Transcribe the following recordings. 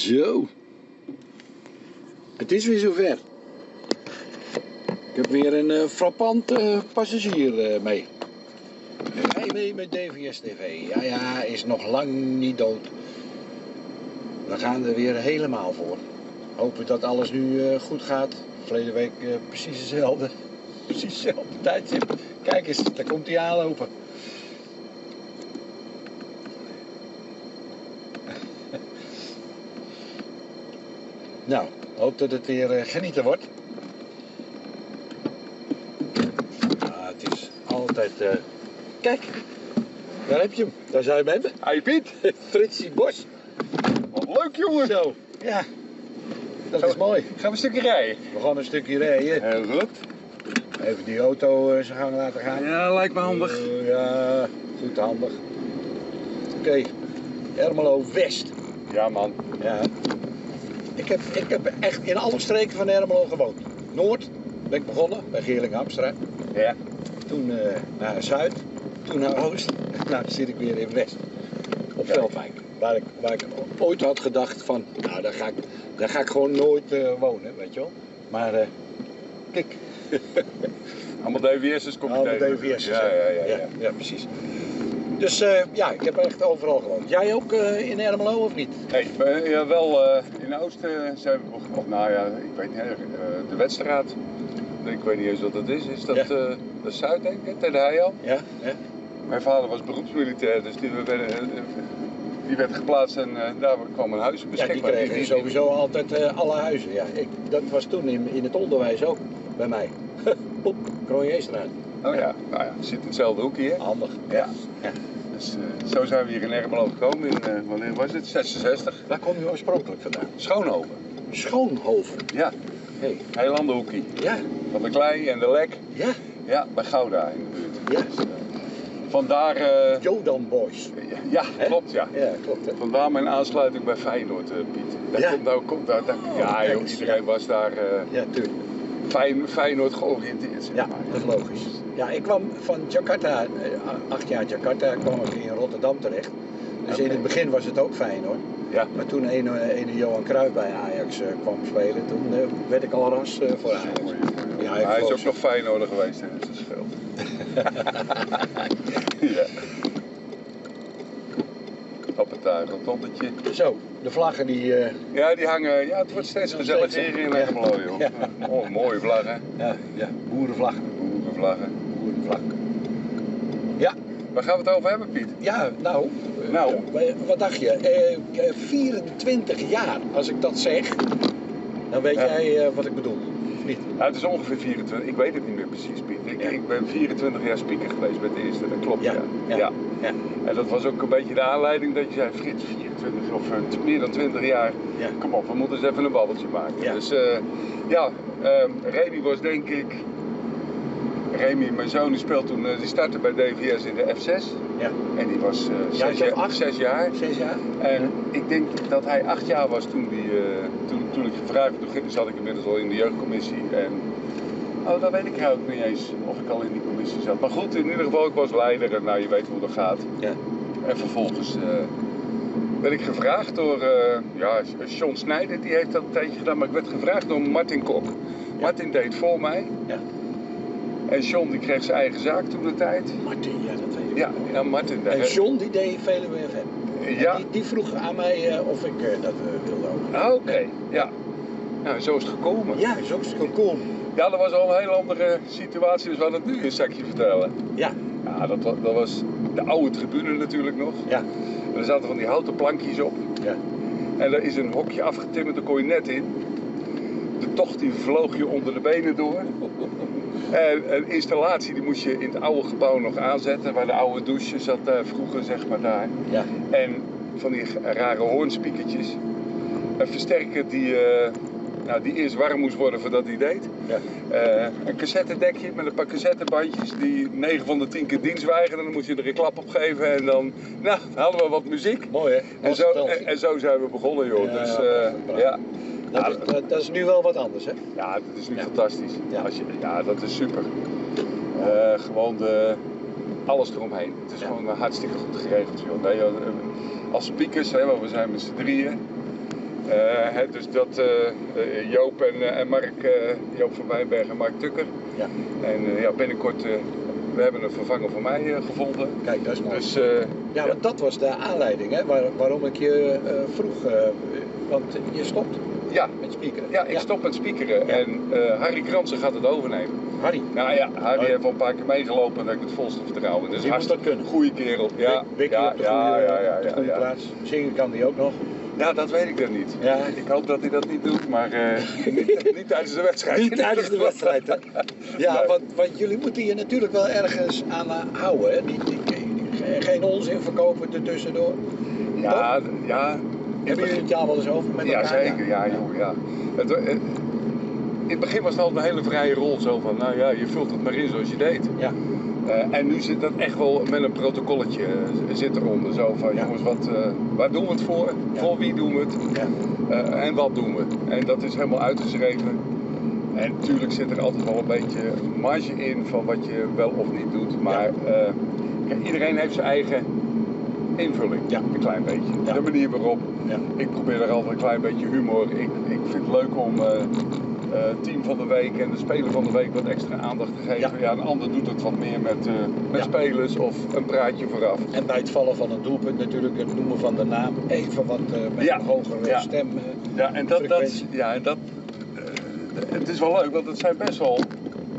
Zo. Het is weer zover. Ik heb weer een eh, frappant eh, passagier eh, mee. Rij mee met DVS TV. Ja, ja, is nog lang niet dood. We gaan er weer helemaal voor. Hopen dat alles nu goed gaat. Verleden week precies hetzelfde. Precies hetzelfde tijdstip. Kijk eens, daar komt hij aanlopen. Nou, hoop dat het weer eh, genieten wordt. Ah, het is altijd. eh, Kijk, daar heb je hem. Daar zijn we hem. Hey Piet, Fritsie Bos. wat leuk jongen. Zo, ja. Dat Zo. is mooi. Gaan we een stukje rijden? We gaan een stukje rijden. Heel goed. Even die auto eh, zijn gang laten gaan. Ja, lijkt me handig. Eh, ja, goed handig. Oké, Ermelo West. Ja man. Ja. Ik heb, ik heb echt in alle streken van Ermelo gewoond. Noord ben ik begonnen, bij Geerling Amstra. Ja. Toen eh, naar Zuid, toen naar Oost. Nou, dan zit ik weer in West. Op. Veldwijk. Waar ik, waar ik ooit had gedacht van, nou daar ga ik, daar ga ik gewoon nooit eh, wonen, weet je wel. Maar eh, kijk, Allemaal DVS'ers kom je Allemaal. DVS'ers, Ja, ja, ja. ja. ja, ja, precies. Dus eh, ja, ik heb echt overal gewoond. Jij ook eh, in Ermelo of niet? Ja, wel eh, in Oost eh, zijn we, of, of nou ja, ik weet niet, de Wedstraat. Ik weet niet eens wat dat is. Is dat Ja. dat is Zuid, denk ik, ten de? Ja, ja. Mijn vader was beroepsmilitair, dus die, werden, eh, die werd geplaatst en daar kwam een huis ja die beschikbaar. kregen sowieso altijd alle huizen. Ja, ik, dat was toen in, in het onderwijs ook bij mij. Poep, Kroonjeestraat. Oh ja, nou ja, zit in hetzelfde hoekje. Handig. Ja. Ja. Dus eh, zo zijn we hier in Ermelo gekomen in, wanneer was het? 66. Waar kom je oorspronkelijk vandaan? Schoonhoven. Schoonhoven. Ja, Hey. hoekje. Ja, Van de klei en de lek. ja, Ja, bij Gouda in de buurt. ja. Dus, eh, vandaar, Jodan Boys. ja, klopt ja. Ja, klopt. Hè? Vandaar mijn aansluiting bij Feyenoord, Piet. Daar Ja. komt nou, komt daar, daar- ja, joh, iedereen ja. was daar Ja, tuurlijk. Feyn- Feyenoord georiënteerd. Ja, maar. dat is logisch. Ja, ik kwam van Jakarta, eh, acht jaar Jakarta, kwam ik in Rotterdam terecht. Dus in het begin was het ook fijn hoor. Ja. Maar toen een, een Johan Cruijff bij Ajax eh, kwam spelen, toen eh, werd ik al ras eh, voor Ajax. Ja, hij is ook nog Feyenoorder geweest, hè, dus dat scheelt. ja. Rotondetje. Zo, de vlaggen die... eh, Ja, die hangen. Ja, het wordt steeds gezelliger hè? hier in Ja. Ermelo, joh. Ja. Oh, mooie vlaggen. ja, ja, boerenvlaggen. Boerenvlaggen. Boerenvlag. Ja, Waar gaan we het over hebben, Piet? ja, nou. eh, Nou. eh, wat dacht je? Eh, eh, 24 jaar, als ik dat zeg, dan weet jij eh, wat ik bedoel. Niet? Nou, het is ongeveer 24. Ik weet het niet meer precies, Piet. Ik, Ja. ik ben 24 jaar speaker geweest met de eerste, dat klopt. Ja. Ja, ja, ja. En dat was ook een beetje de aanleiding dat je zei, Frits, 24 of eh, meer dan 20 jaar. Ja. Kom op, we moeten eens even een babbeltje maken. Ja. Dus eh, ja, ehm Remy was denk ik. Remy, mijn zoon, die speelt toen, eh, die startte bij DVS in de F6. Ja. En die was eh zes, of jaar, acht? zes jaar. Zes jaar? En ik denk dat hij acht jaar was toen, die, toen, toen ik gevraagd werd. Zat ik inmiddels al in de jeugdcommissie. En, oh, dat weet ik eigenlijk niet eens of ik al in die commissie zat. Maar goed, in ieder geval, ik was leider en nou, je weet hoe dat gaat. Ja. En vervolgens eh, werd ik gevraagd door, eh ja, John Snijder, die heeft dat een tijdje gedaan. Maar ik werd gevraagd door Martin Kok. Martin deed voor mij. Ja. En John die kreeg zijn eigen zaak toen de tijd. Martin, ja, dat weet ik. Ja, ja Martin. daar- En John die deed Veluwe FM. Ja. Die, die vroeg aan mij eh, of ik eh, dat eh, wilde ook. Ah, Oké, ja. Nou, zo is het gekomen. Ja, zo is het gekomen. Ja, dat was al een hele andere situatie, dus we gaan het nu een sectie vertellen. Ja, Ja, dat, dat was de oude tribune natuurlijk nog. ja, En er zaten van die houten plankjes op. ja. En er is een hokje afgetimmerd, daar kon je net in. De tocht die vloog je onder de benen door. En een installatie die moest je in het oude gebouw nog aanzetten, waar de oude douche zat eh, vroeger, zeg maar daar. Ja, En van die rare hoornspiekertjes. Een versterker die, eh, nou, die eerst warm moest worden voordat hij deed. ja. Eh, een cassettedekje met een paar cassettebandjes die 9 van de 10 keer dienst weigerden. Dan moest je er een klap op geven en dan nou, hadden we wat muziek. Mooi hè? En zo, en, en zo zijn we begonnen joh. Ja, dus, ja, ja. dat, dat, dat is nu wel wat anders hè? ja, dat is nu Ja. fantastisch. Ja. Als je, ja, dat is super. Eh, gewoon de, alles eromheen. Het is Ja. gewoon hartstikke goed geregeld. Joh. Nee, eh, als speakers, hè, want we zijn met z'n drieën. Eh, hè, dus dat eh, Joop en, en Mark, Joop van Wijnberg en Mark Tukker. Ja. En ja, binnenkort, we hebben een vervanger voor mij gevonden. Kijk, dat is mooi. Dus ja, want dat was de aanleiding, hè, waar- waarom ik je vroeg. want je stopt ja, met spiekeren. ja, ik stop met speakeren Ja. en eh, Harry Kransen gaat het overnemen. Harry, Nou ja, Harry Oh. heeft al een paar keer meegelopen en heb ik het volste vertrouwen. Dus Die moet dat kunnen. goede kerel. Ja, Wik- ja, op de ja, goede, ja, ja, op de goede plaats. Zingen kan die ook nog. Ja, dat weet ik dan niet. Ja. Ik hoop dat hij dat niet doet, maar eh, niet, niet tijdens de wedstrijd. Niet tijdens de wedstrijd, hè? Ja, Nee. want, want jullie moeten je natuurlijk wel ergens aan eh, houden, hè? Niet, niet- geen- onzin verkopen ertussendoor. Ja, ja. Hebben jullie het jaar wel eens over met Ja, zeker. Ja, joh, ja. Het, in het begin was het altijd een hele vrije rol. Zo van, nou ja, je vult het maar in zoals je deed. Ja, Eh, en nu zit dat echt wel met een protocolletje eh, zit eronder. Zo van, Ja. jongens, wat, eh, waar doen we het voor? Ja. Voor wie doen we het? ja, en wat doen we? En dat is helemaal uitgeschreven. En natuurlijk zit er altijd wel een beetje marge in van wat je wel of niet doet. Maar iedereen heeft zijn eigen invulling. Ja. Een klein beetje. Ja. De manier waarop. ja. Ik probeer er altijd een klein beetje humor. Ik, ik vind het leuk om eh, team van de week en de speler van de week wat extra aandacht te geven. Ja. Een ander doet het wat meer met, eh, met spelers of een praatje vooraf. En bij het vallen van een doelpunt natuurlijk het noemen van de naam even wat met een hogere ja. stem. Ja, en dat, dat, ja, en dat het is wel leuk, want het zijn best wel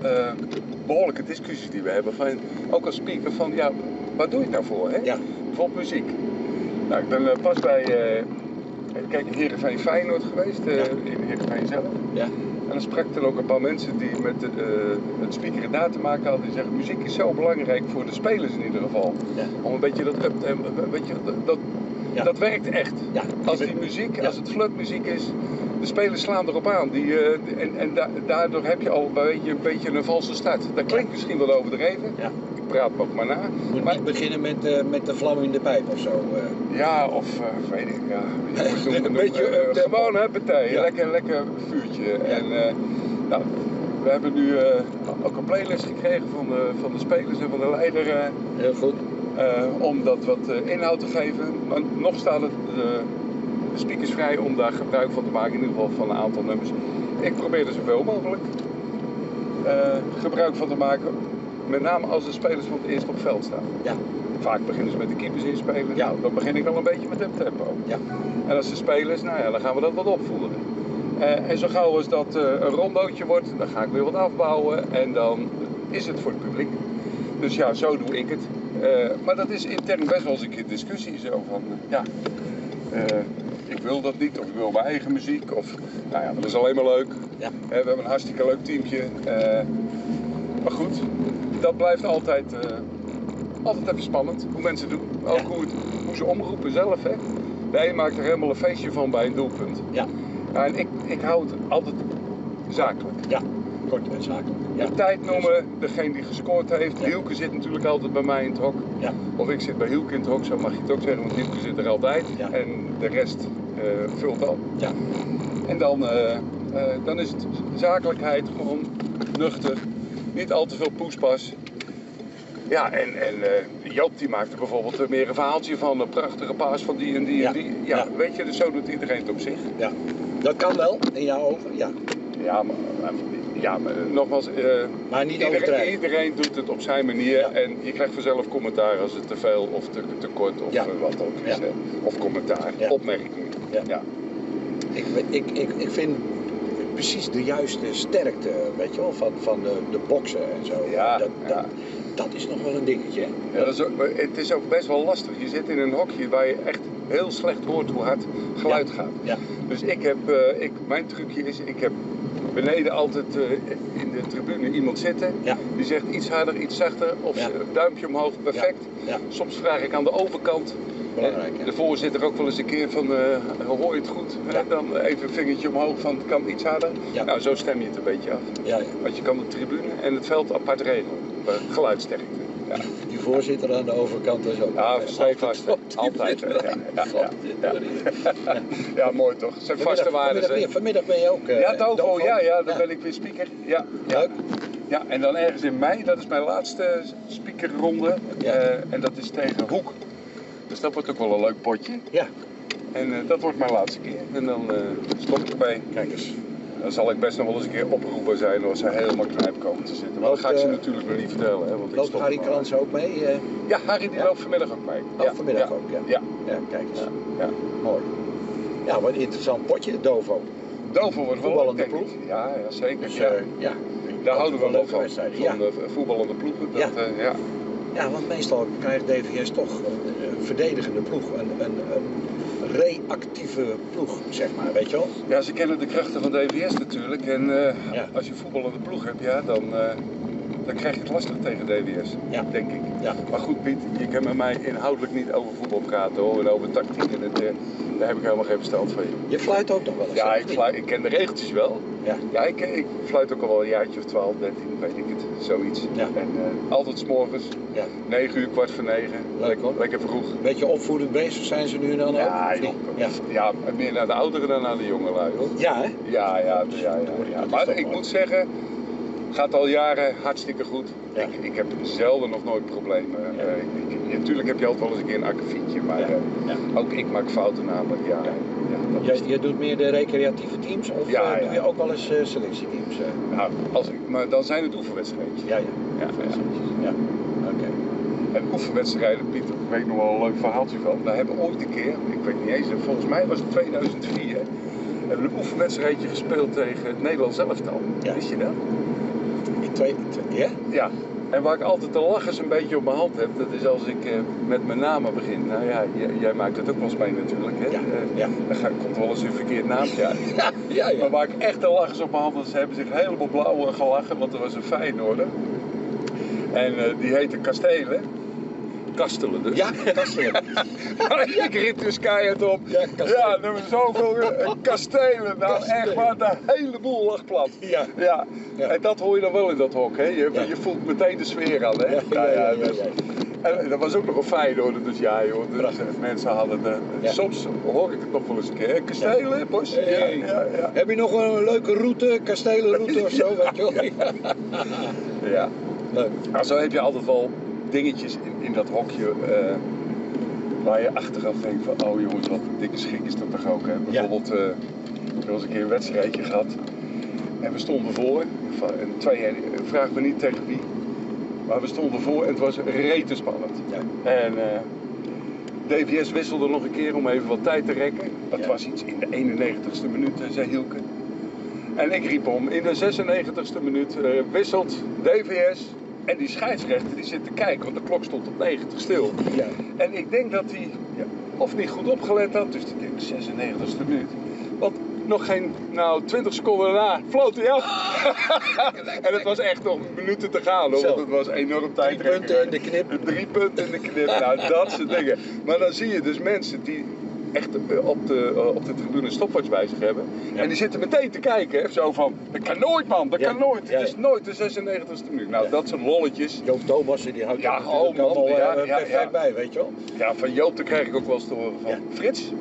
eh, behoorlijke discussies die we hebben. Van, ook als speaker van, ja, waar doe je het nou voor? Hè? Ja. Bijvoorbeeld muziek. Nou, ik ben eh, pas bij, eh kijk, Heerenveen Feyenoord geweest, eh, in Heerenveen zelf. ja, En dan sprak dan ook een paar mensen die met het speakeren daar te maken hadden. Die zeggen, muziek is zo belangrijk voor de spelers in ieder geval. ja, Om een beetje dat up, eh, weet je, dat, dat, Ja. dat werkt echt. ja. Als die muziek, als het flutmuziek is, de spelers slaan erop aan. Die, en en da- daardoor heb je al een beetje, een beetje een valse start. Dat klinkt misschien wel overdreven. Ja. Praat me ook maar na. Moet Maar, niet beginnen met, eh, met de vlam in de pijp of zo. eh. ja, of eh, weet ik, ja. je moet Een noemen, beetje noemen. Gewoon hè, partij. Ja. Lekker, lekker vuurtje. En, nou, we hebben nu ook een playlist gekregen van de, van de spelers en van de leider. Heel goed. om dat wat inhoud te geven. Maar nog staan het, de speakers vrij om daar gebruik van te maken, in ieder geval van een aantal nummers. Ik probeer er zoveel mogelijk gebruik van te maken. Met name als de spelers van het eerst op veld staan. Ja, Vaak beginnen ze met de keepers inspelen. Ja. Nou, dan begin ik al een beetje met het tempo. ja, En als de spelers, nou ja, dan gaan we dat wat opvoeren. Eh, en zo gauw als dat eh, een rondootje wordt, dan ga ik weer wat afbouwen en dan is het voor het publiek. Dus ja, zo doe ik het. Eh, maar dat is intern best wel eens een keer discussie zo van, ja, ik wil dat niet of ik wil mijn eigen muziek of, nou ja, dat is alleen maar leuk. ja. We hebben een hartstikke leuk teamje. maar goed, dat blijft altijd, eh, altijd even spannend hoe mensen doen. Ook Ja. hoe, het, hoe ze omroepen zelf. Hè. De een maakt er helemaal een feestje van bij een doelpunt. Ja, Ja, en ik, ik hou het altijd zakelijk. ja. Kort en zakelijk. Ja. De tijd noemen, degene die gescoord heeft. Ja. Hielke zit natuurlijk altijd bij mij in het hok. Ja, Of ik zit bij Hielke in het hok, zo mag je het ook zeggen, want Hielke zit er altijd. Ja. En de rest eh, vult al. ja, En dan, eh, dan is het zakelijkheid, gewoon nuchter. Niet al te veel poespas. Ja, en, en eh, Joop die maakt er bijvoorbeeld eh, meer een verhaaltje van. Een prachtige paas van die en die Ja. en die. Ja, Ja. weet je, dus zo doet iedereen het op zich. ja. Dat kan wel, in jouw ogen, ja. Ja, maar, ja, maar nogmaals, eh, Maar niet iedereen, iedereen doet het op zijn manier. Ja. En je krijgt vanzelf commentaar als het te veel of te, te kort of wat ook is. Of commentaar, opmerkingen. Ja. Ja. Ik, ik, ik, ik vind precies de juiste sterkte, weet je wel, van, van de, de boksen en zo. Ja, dat, ja. Dat, dat is nog wel een dingetje. Ja, dat is ook, maar het is ook best wel lastig. Je zit in een hokje waar je echt heel slecht hoort hoe hard geluid Ja. gaat. Ja, Dus ik heb, eh, ik, mijn trucje is, ik heb beneden altijd eh, in de tribune iemand zitten. ja, Die zegt iets harder, iets zachter of duimpje omhoog, perfect. Soms vraag ik aan de overkant. Belangrijk, eh. De voorzitter ook wel eens een keer van, eh, hoor je het goed? Ja. Dan even een vingertje omhoog van, het kan iets harder. Ja. Nou, zo stem je het een beetje af. ja. Want je kan de tribune en het veld apart regelen. eh, geluidsterkte. Ja. Die voorzitter aan de overkant is ook. Ja, eh, op die Altijd. Ja, mooi toch? Zijn vaste Vanmiddag, waarden. vanmiddag, ben je ook. eh, Ja, Tovo, Tovo? ja, ja, dan ben ik weer speaker. Ja, ja. Leuk. ja, en dan ergens in mei, dat is mijn laatste speakerronde. Ja. Eh, en dat is tegen Hoek. Dus dat wordt ook wel een leuk potje. Ja, En eh, dat wordt mijn laatste keer. En dan eh, stop ik ermee. Kijk eens. Dan zal ik best nog wel eens een keer oproepen zijn als ze helemaal knijp komen te zitten. Maar dat ga ik ze eh, natuurlijk nog niet vertellen. Hè, want Loopt Harry. Krans ook mee? Ja, Harry die Ja? loopt vanmiddag ook mee. Oh, vanmiddag ook, ja. Ja, ja, kijk eens. ja, ja. Mooi. Ja, wat een interessant potje, Dovo. Dover wordt wel leuk, ik. Ja, ja, zeker. Dus ja. ja. Daar houden we wel van, van Ja. eh, voetballende ploegen. Dat, Ja. Eh, ja. want meestal krijgt DVS toch een, een verdedigende ploeg. Een, een, een reactieve ploeg, zeg maar, weet je wel? Ja, ze kennen de krachten van DVS natuurlijk. En eh, Ja. als je voetballende ploeg hebt, ja, dan, eh, dan krijg je het lastig tegen. Ja. Denk ik. Ja. Maar goed, Piet, je kan met mij inhoudelijk niet over voetbal praten hoor. En over tactiek en het, eh, daar heb ik helemaal geen verstand van. Je fluit ook nog wel eens. Ja, ik, fluit, ik ken de regeltjes wel. Ja. Ja, ik, ik fluit ook al wel een jaartje of 12, 13, weet ik het. Zoiets. Ja. En eh, altijd s'morgens, Ja. 9 uur, kwart voor 9. Leuk hoor. Lekker vroeg. Beetje opvoedend bezig zijn ze nu dan ook? Ja, joh. ja. ja, meer naar de ouderen dan naar de jongelui hoor. Ja, hè? Ja, ja, ja. ja, Maar ik moet zeggen, gaat al jaren hartstikke goed. Ja. Ik, ik heb zelden nog nooit problemen. Ja. Eh, natuurlijk heb je altijd wel eens een keer een akkefietje, maar eh, ook ik maak fouten namelijk. Ja, Ja. ja. dat Jij, jij doet meer de recreatieve teams of eh, doe je ook wel eens selectieteams? nou, als ik, maar dan zijn het oefenwedstrijdjes. Ja, ja. Ja, ja. En oefenwedstrijden, Pieter, ik weet nog wel een leuk verhaaltje van. We hebben ooit een keer, ik weet niet eens, volgens mij was het 2004, hebben we een oefenwedstrijdje gespeeld tegen het Nederlands elftal. Ja. Wist je dat? In twee, twee- ja? Ja, en waar ik altijd de lachers een beetje op mijn hand heb, dat is als ik eh, met mijn namen begin. Nou ja, jij, jij maakt het ook wel eens mee natuurlijk. Hè? Ja, Eh, ja. Dan komt wel eens een verkeerd naampje uit. Ja, ja, ja. Maar waar ik echt de lachers op mijn hand had, ze hebben zich helemaal blauw gelachen, want er was een Feyenoorder. En eh, die heette Kastelen. Kastelen dus. Ja, kastelen. ik riep dus keihard op. Ja, Kastelen. Ja, nummer zoveel eh, kastelen. Nou Kastelen. echt waar, de hele boel lag plat. Ja. Ja. Ja. en dat hoor je dan wel in dat hok. Hè? Je, Ja. je voelt meteen de sfeer aan. Hè? Ja, ja, dus-. En dat was ook nog een Feyenoorder, dus ja joh, dus eh, mensen hadden de, Ja. soms hoor ik het nog wel eens een keer, kastelen, bos, ja, Hey. ja, ja, Heb je nog een leuke route, kastelenroute of zo? Weet je wel? Ja. ja. Leuk. Nou, zo heb je altijd wel dingetjes in, in dat hokje eh, waar je achteraf denkt van, oh jongens, wat een dikke schik is dat toch ook. Hè? Bijvoorbeeld, eh er was een keer een wedstrijdje gehad en we stonden voor, van- en twee, vraag me niet tegen wie, maar we stonden voor en het was rete spannend. Ja. En eh, DVS wisselde nog een keer om even wat tijd te rekken. Dat Ja. was iets in de 91ste minuut, eh, zei Hielke. En ik riep om, in de 96ste minuut eh, wisselt DVS. En die scheidsrechter die zit te kijken, want de klok stond op 90 stil. Ja. En ik denk dat hij ja, of niet goed opgelet had, dus ik denk 96ste minuut. Want nog geen, nou 20 seconden daarna floot hij af. en het was echt nog minuten te gaan hoor, want het was enorm tijd. Drie punten in de knip. Drie punten in de knip, nou dat soort dingen. Maar dan zie je dus mensen die echt eh, op de, eh, op de tribune een stopwatch bij zich hebben. Ja. En die zitten meteen te kijken, hè, zo van, dat kan nooit man, dat kan nooit. Het is nooit de 96ste minuut. Nou, dat soort lolletjes. Joop Thomassen, die houdt Ja, natuurlijk oh man, eh, ja, perfect ja. bij, weet je wel? Ja, van Joop daar krijg ik ook wel eens te horen van, Ja. Frits,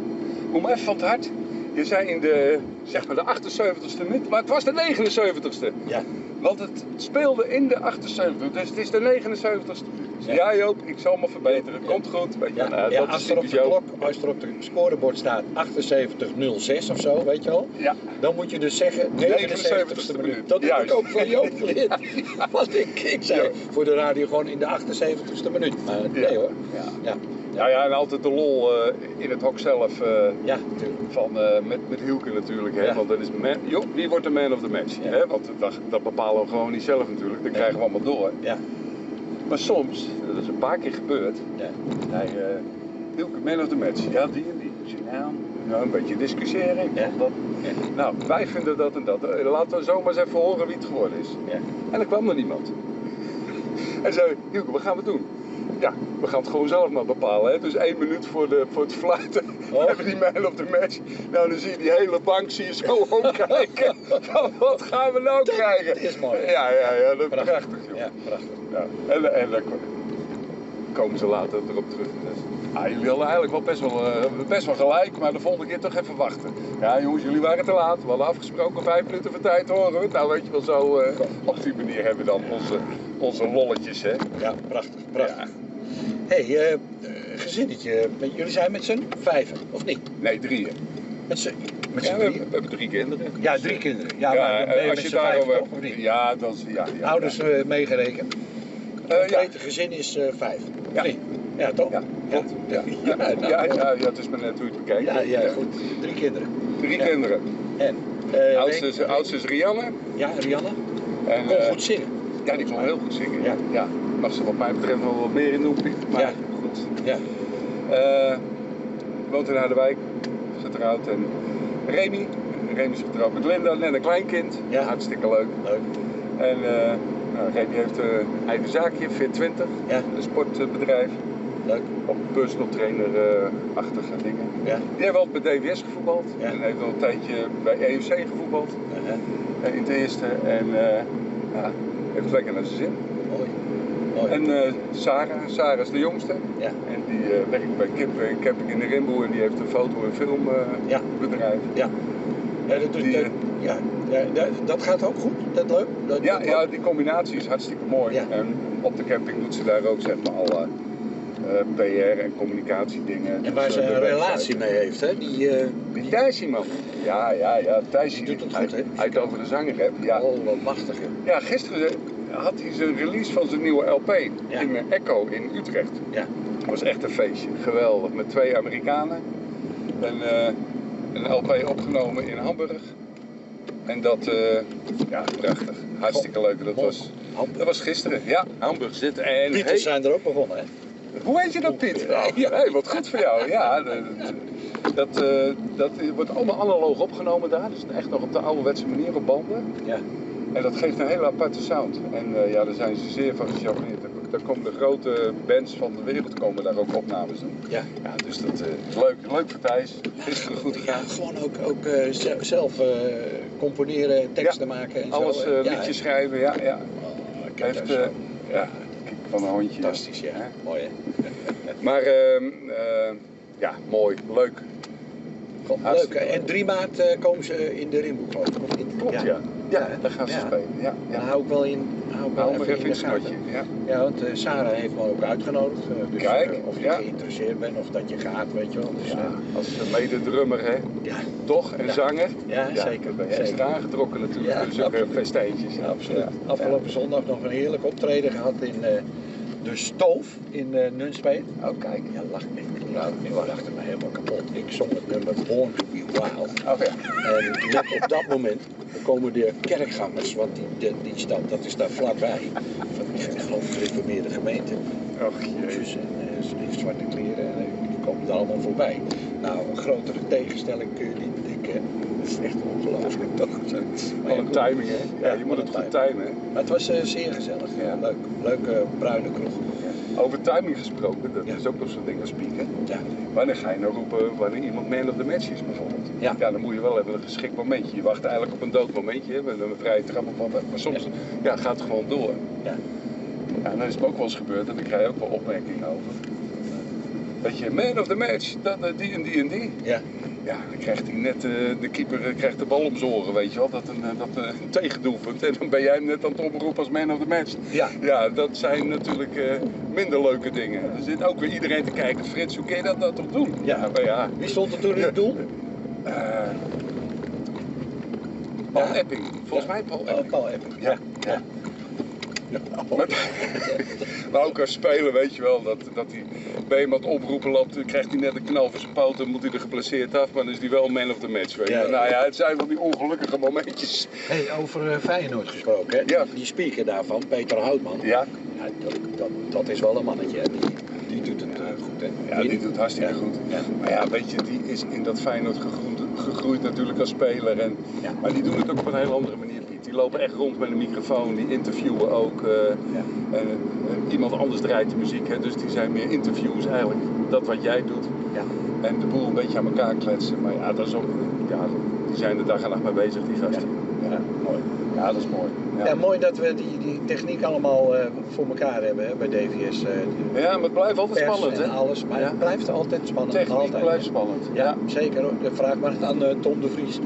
kom even van het hart. Je zei in de, zeg maar de 78ste minuut, maar het was de 79ste. Ja. Want het speelde in de 78, dus het is de 79ste minuut. Ja. Ja. Joop, ik zal me verbeteren, komt goed. Weet je, Ja, nou, ja, dat als, is er op de Joop. klok, als er op de scorebord staat 78-06 of zo, weet je wel, Ja. dan moet je dus zeggen 79ste minuut. Dat heb ik ook van Joop geleerd. Want ik, ik zei voor de radio gewoon in de 78ste minuut. Maar nee Ja. hoor. Ja. Ja, Ja, en altijd de lol eh, in het hok zelf. eh, ja natuurlijk. van, eh, met, met Hielke natuurlijk, hè? Ja. want dan is man, joh, wie wordt de man of the match? Ja. Hè? Want dat, dat bepalen we gewoon niet zelf natuurlijk, dat krijgen we allemaal door. Ja, Maar soms, dat is een paar keer gebeurd, ja. hij, Hielke man of the match, ja die en die. Dus, nou, nou, een beetje discussiëren, Ja. dat. Nou, wij vinden dat en dat. Laten we zomaar eens even horen wie het geworden is. ja. En er kwam er niemand. En zei, Hielke, wat gaan we doen? Ja, we gaan het gewoon zelf maar bepalen. Hè? Dus één minuut voor, de, voor het fluiten Oh. hebben we die man op de match. Nou, dan zie je die hele bank zie je zo omkijken. Van, wat gaan we nou krijgen? is mooi. Ja, ja, ja, dat is Prachtig. prachtig, joh. Ja, prachtig. Ja. En, en dan komen ze later erop terug. Ah, jullie hadden eigenlijk wel best, wel eh, best wel gelijk, maar de volgende keer toch even wachten. Ja jongens, jullie waren te laat. We hadden afgesproken vijf minuten voor tijd horen we. Nou weet je wel zo, eh, op die manier hebben we dan onze, onze lolletjes hè. Ja, prachtig, prachtig. Hey, eh, eh, gezinnetje. Jullie zijn met z'n vijven, of niet? Nee, drieën. Met z'n met Ja, z'n we, hebben, drieën? we hebben drie kinderen. Ja, drie kinderen. Ja, Ja, maar dan ben je eh, als je daarover? Ja, dat is. Ja, ja, Ouders ja. meegerekend. Ja. Complete gezin is vijf. Ja. Nee. Ja, toch? Ja, klopt. Ja, Ja, ja, nou, ja, het is maar net hoe je het bekijkt. Ja, ja, goed. Drie kinderen. Drie kinderen. En? Eh, oudste, is, oudste is Rianne. Ja, Rianne. En, Kon goed zingen. ja, die kon heel goed zingen. Ja. Mag ze wat mij betreft nog wat meer in doen. Maar Ja. goed. Ja. Eh, woont in Harderwijk. Getrouwd. En Remy. Remy is getrouwd met Linda. Net een kleinkind. Ja. Hartstikke leuk. Leuk. En eh nou, Remy heeft een eigen zaakje, Fit20. Ja. Een sportbedrijf. Leuk. Op personal trainer-achtige dingen. Ja. Die heeft altijd bij DWS gevoetbald. Ja. En heeft al een tijdje bij EUC gevoetbald. Eh, in het eerste. En eh, ja, heeft het lekker naar zijn zin. En eh, Sarah, Sarah is de jongste. ja. En die eh, werkt bij Kip, eh, Camping in de Rimboe en die heeft een foto- en filmbedrijf. Ja. Ja, dat, doet, Die, dat- eh, ja, ja, dat, gaat ook goed. Dat leuk. Dat, ja, dat ja, die combinatie is hartstikke mooi. Ja. En op de camping doet ze daar ook zeg maar alle eh, PR en communicatiedingen. En waar Dus, ze eh, een relatie mee heeft, hè? Die, eh Die Thijsie man. Ja, ja, ja. Thijsie Die doet het goed, hè? Het over de zanger hebt. Ja. oh, wat machtig, hè? ja, gisteren eh, had hij zijn release van zijn nieuwe LP Ja. in eh, Echo in Utrecht. Ja. Het was echt een feestje. Geweldig. Met twee Amerikanen. En eh, een LP opgenomen in Hamburg. En dat, eh, ja, prachtig. Hartstikke leuk. Dat was, Hamburg. dat was gisteren. Ja, Hamburg zit. En Pieters hey, zijn er ook begonnen, hè? hoe weet je dat, Piet? Ja. Ja, hey, wat goed voor jou. Ja, dat, dat, eh, dat wordt allemaal analoog opgenomen daar. Dus echt nog op de ouderwetse manier op banden. Ja. En dat geeft een hele aparte sound. En eh, ja, daar zijn ze zeer van gecharmeerd. Daar- komen de grote bands van de wereld komen daar ook opnames doen. Ja. Ja, dus dat eh, is leuk. Leuk voor Thijs. Gisteren goed Ja, gegaan. gewoon ook, ook eh, ze- zelf eh, componeren, teksten maken en Alles zo. eh, Ja, liedjes schrijven, ja, ja. Oh, ik Heeft, eh, ja, kijk, van een hondje. Fantastisch, ja. Hè? Mooi, hè? Maar ehm, eh, ja, mooi, leuk. Leuk. En 3 maart eh, komen ze in de Rimboek, geloof ik? Klopt, ja. Ja, daar gaan ze Ja. spelen. Ja, Dan hou ik wel in, hou ik wel Nou, maar even in een gaten. Ja. Ja, want eh, Sarah heeft me ook uitgenodigd. eh, dus Kijk, eh, of je geïnteresseerd bent of dat je gaat, weet je wel. Dus, als mede-drummer, hè? ja, Toch? En zanger? ja, zeker. Ben je extra aangetrokken natuurlijk. Dus ook festijntjes. Ja, absoluut. Afgelopen zondag nog een heerlijk optreden gehad in de Stoof in eh Nunspeet. Oh, kijk. Ja, lach ik. Nou, ik lachte me helemaal kapot. Ik zong het nummer Born Oh ja. En net op dat moment komen de kerkgangers, want die, die, die stad, dat is daar vlakbij. Van die, ik geloof gereformeerde gemeente. Och. Jezus, en eh, ze die zwarte kleren, en, eh, die komen er allemaal voorbij. Nou, een grotere tegenstelling kun je niet bedenken. Dat is echt ongelooflijk Wat ja, een timing, hè? Ja, je moet het goed timen? Maar het was eh, zeer gezellig. Ja. Leuk. Leuke bruine kroeg. Over timing gesproken, dat Ja. is ook nog zo'n ding als spieken. Ja. Wanneer ga je nou roepen wanneer iemand man of the match is bijvoorbeeld? Ja. dan moet je wel even een geschikt momentje. Je wacht eigenlijk op een dood momentje, met een vrije trap of wat. Maar soms ja, gaat het gewoon door. Ja. Ja, en dan is het ook wel eens gebeurd en dan krijg je ook wel opmerkingen over. Dat je man of the match, dat, die en die en die. Ja. Ja, dan krijgt hij net, eh, de keeper eh, krijgt de bal om zijn oren, weet je wel. Dat een, eh, dat een tegendoelpunt. En dan ben jij hem net aan het oproepen als man of the match. Ja. Ja, dat zijn natuurlijk minder leuke dingen. Er zit ook weer iedereen te kijken. Frits, hoe kun je dat nou toch doen? Ja. maar ja. Wie stond er toen in het doel? Paul. Epping. Volgens mij Paul Oh, Epping. Paul Epping. Ja. ja. Maar, maar ook als speler weet je wel, dat, dat hij bij iemand oproepen loopt, dan krijgt hij net een knal voor zijn poot, dan moet hij er geplaceerd af, maar dan is hij wel man of the match. Weet je. Ja, wel. ja. Nou ja, het zijn van die ongelukkige momentjes. Hey, over eh, Feyenoord gesproken, hè? Ja. Die speaker daarvan, Peter Houtman. Ja, Ja, dat, dat, dat is wel een mannetje, hè? Die, die doet het eh, goed, hè? ja die doet hartstikke goed. Ja. Maar ja, weet je, die is in dat Feyenoord gegroeid, gegroeid natuurlijk als speler. En. Maar die doen het ook op een hele andere manier. Die lopen echt rond met een microfoon, die interviewen ook. eh, Ja. en, eh, iemand anders draait de muziek, hè, dus die zijn meer interviews eigenlijk. Dat wat jij doet. Ja. En de boel een beetje aan elkaar kletsen. Maar ja, dat is ook, ja, die zijn er dag en nacht mee bezig, die gasten. Ja, mooi. Ja, dat is mooi. Ja. Mooi dat we die, die techniek allemaal eh, voor elkaar hebben hè, bij DVS. eh, ja maar het blijft altijd spannend, en hè? alles, maar het blijft altijd spannend. Techniek altijd, blijft spannend. Ja, zeker. Vraag maar aan eh, Tom de Vries.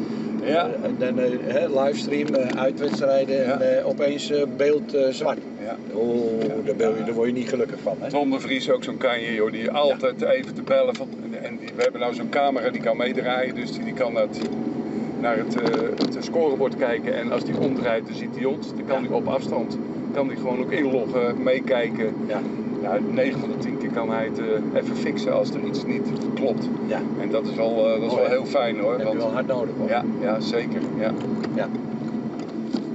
Ja. En dan hè, livestream, eh, uitwedstrijden Ja. en eh, opeens beeld zwart. Ja. Oh, daar, ben je, daar word je niet gelukkig van. Hè? Tom de Vries ook zo'n kanje, joh, die altijd even te bellen. Van, en die, we hebben nou zo'n camera die kan meedraaien, dus die, die kan het, naar het, het scorebord kijken. En als die omdraait, dan ziet hij ons. Dan kan hij op afstand, kan hij gewoon ook inloggen, meekijken. Ja, Nou, 9 van de 10 keer kan hij het eh, even fixen als er iets niet klopt. ja. En dat is wel, eh, dat is wel hè? heel fijn hoor. Dat heb je wel hard nodig hoor. ja, ja, zeker. Ja. Ja.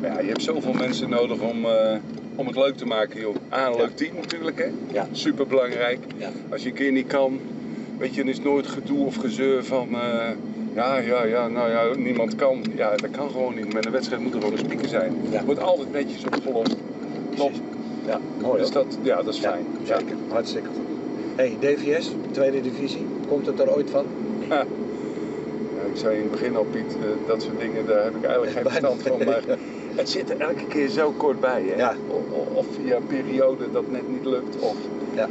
Ja, je hebt zoveel mensen nodig om, eh, om het leuk te maken, joh. A, een Ja. leuk team natuurlijk, hè. Ja. Super belangrijk. Ja. Als je een keer niet kan, weet je, dan is nooit gedoe of gezeur van... ja, ja, ja, nou ja, niemand kan. Ja, dat kan gewoon niet. Met een wedstrijd moet er gewoon een speaker zijn. Ja. Wordt altijd netjes opgelost. Top. Ja, mooi Dus dat, ja, dat is fijn. Ja. zeker. Hartstikke goed. hey, DVS, tweede divisie. Komt het er ooit van? Ja. Ja, ik zei in het begin al, Piet, eh, dat soort dingen, daar heb ik eigenlijk geen verstand van. Maar het zit er elke keer zo kort bij. Hè? Ja. Of via een periode dat net niet lukt. Of Ja.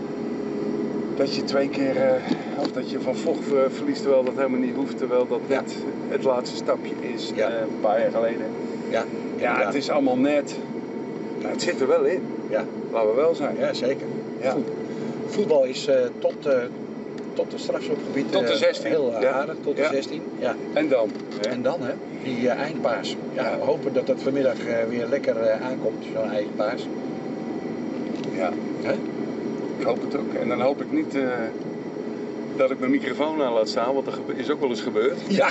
dat je twee keer, eh, of dat je van vocht verliest terwijl dat helemaal niet hoeft. Terwijl dat Ja. net het laatste stapje is, eh, een paar jaar geleden. Ja, Ja, het is allemaal net. Maar het zit er wel in, Ja, laten we wel zijn. ja zeker. Ja. Voet- Voetbal is eh, tot, eh tot de strafschopgebied Tot de eh, 16, heel eh, ja. aardig, tot de Ja. 16. Ja. En dan? hè? En dan hè, die eindpaas. Ja, we hopen dat dat vanmiddag weer lekker aankomt, zo'n eindpaas. Ja. Hè? Ik hoop het ook. En dan hoop ik niet dat ik mijn microfoon aan laat staan, want dat gebe- is ook wel eens gebeurd. Ja,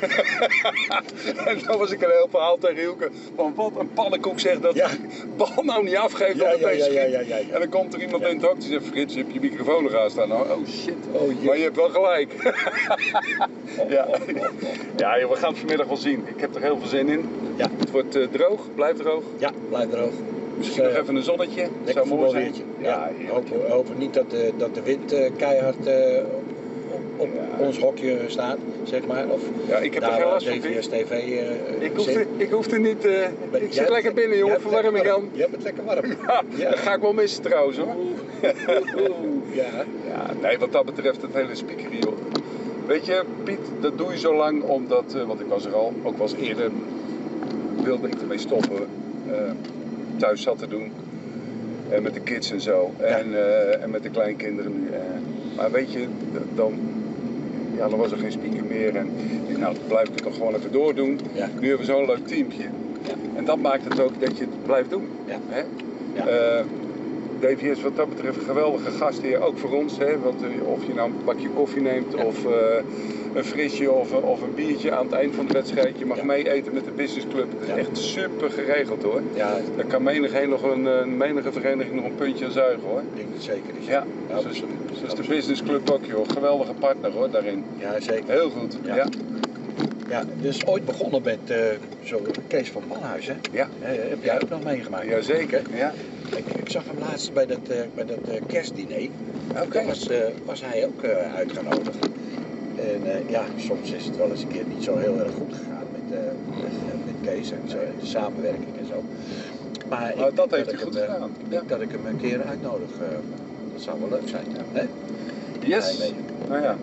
En dan was ik een heel verhaal tegen Hielke van wat een pannenkoek zegt dat Ja. bal nou niet afgeeft Ja, ja, ja, ja, ja. En dan komt er iemand in het hok die zegt, Frits, je hebt je microfoon nog aan staan. Nou, oh shit. Oh, jee. maar je hebt wel gelijk. ja. ja, we gaan het vanmiddag wel zien. Ik heb er heel veel zin in. ja, Het wordt eh, droog, blijft droog. ja, blijf droog. Misschien Dus, nog eh, even een zonnetje. Lekker Zou mooi zijn. Ja, Ja, hopen, hopen niet dat de, dat de wind eh, keihard eh, op, ons hokje staat, zeg maar. Of Ja, ik heb er geen last van, Piet. DVS TV eh, Ik ik niet... ik zit lekker binnen, jongen. Verwarming warm. aan. Je hebt het lekker warm. Ja, Ja. dat ga ik wel missen trouwens hoor. ja. Ja, nee, wat dat betreft het hele speaker joh. Weet je, Piet, dat doe je zo lang omdat, eh, want ik was er al, ook eens eerder, wilde ik ermee stoppen. thuis zat te doen. En met de kids en zo. En, en met de kleinkinderen nu. maar weet je, dan, ja, dan was er geen speaker meer. En ik dacht, nou, dan blijf ik het nog gewoon even doordoen. Ja. Nu hebben we zo'n leuk teampje. Ja. En dat maakt het ook dat je het blijft doen. Ja. Hè? Ja. DVS wat dat betreft een geweldige gastheer, ook voor ons. Hè? Want eh, of je nou een bakje koffie neemt of eh, een frisje of, eh, of een biertje aan het eind van de wedstrijd. Je mag Ja. mee eten met de businessclub. Het is Ja. echt super geregeld hoor. ja, Daar kan menigeen nog een, menige vereniging nog een puntje aan zuigen hoor. ik denk het zeker is. Ja, Ja, dus, dus de businessclub ook joh. Geweldige partner hoor daarin. Ja, zeker. Heel goed. Ja. Ja. Dus ooit begonnen met eh, zo Kees van Manhuis, hè? Ja. Heb jij ook nog meegemaakt? Jazeker. Ja. Ik, ik zag hem laatst bij dat, eh, bij dat eh, kerstdiner. Oké. Was, eh, was hij ook uitgenodigd. En ja, soms is het wel eens een keer niet zo heel erg goed gegaan met, met, met Kees en zo, de samenwerking en zo. Maar Nou, ik dat heeft ik hij goed hem, gedaan. ik Ja. denk dat ik hem een keer uitnodig. dat zou wel leuk zijn. Hè? Yes. Nou ja.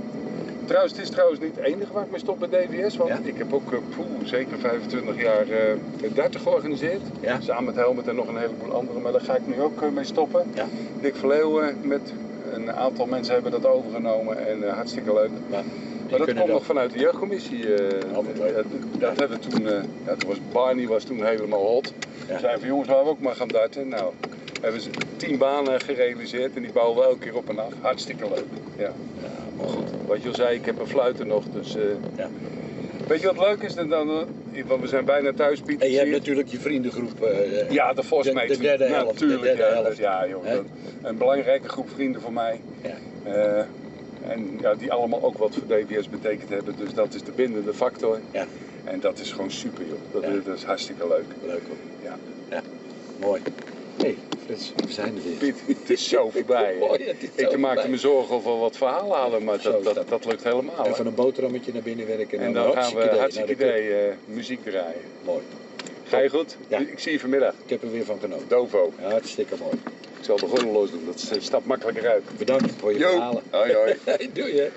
Trouwens, het is trouwens niet het enige waar ik mee stop bij DVS. Want Ja? ik heb ook eh, poeh, zeker 25 jaar eh 30 georganiseerd. Ja. Samen met Helmut en nog een heleboel anderen. Maar daar ga ik nu ook eh, mee stoppen. Ja. Dick Verleeuwen met een aantal mensen hebben dat overgenomen. En hartstikke leuk. Maar, dat komt nog vanuit de jeugdcommissie. leuk. dat, dat hebben we toen, ja, toen was Barney was toen helemaal hot. Ja. Zeiden van jongens, laten we ook maar gaan darten. Nou, hebben ze tien banen gerealiseerd en die bouwen we elke keer op en af. Hartstikke leuk. Ja. Ja, maar goed. Wat je al zei, ik heb een fluiter nog, dus... eh, Ja. Weet je wat leuk is? Dan, dan, eh, want we zijn bijna thuis, Piet. En je hebt natuurlijk je vriendengroep. eh, Ja, de Force De- de derde helft, Natuurlijk, de derde ja, helft. dat- ja, joh, dat- een belangrijke groep vrienden voor mij. Ja. Eh, en ja, die allemaal ook wat voor DVS betekend hebben. Dus dat is de bindende factor. Ja. En dat is gewoon super, joh. Dat, Ja. is, dat is hartstikke leuk. Leuk hoor. Ja. Ja, mooi. Hey, Frits, we zijn er weer. Piet, het is zo voorbij. hè. Mooi, het is zo Ik maakte voorbij. me zorgen over wat verhalen, maar Zo dat, dat, dat. lukt helemaal. Even een boterhammetje naar binnen werken En dan dan gaan we hartstikke idee eh, muziek draaien. Mooi. Ga je goed? Ja. Ik zie je vanmiddag. Ik heb er weer van genoten. Dovo. Ja, hartstikke mooi. Ik zal de gordel los doen, dat stapt makkelijker uit. Bedankt voor je verhalen. Hoi hoi. Doei hè.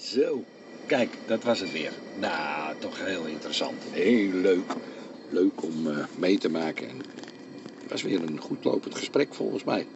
Zo, kijk, dat was het weer. Nou, toch heel interessant. Heel leuk. Leuk om eh, mee te maken. En het was weer een goed lopend gesprek volgens mij.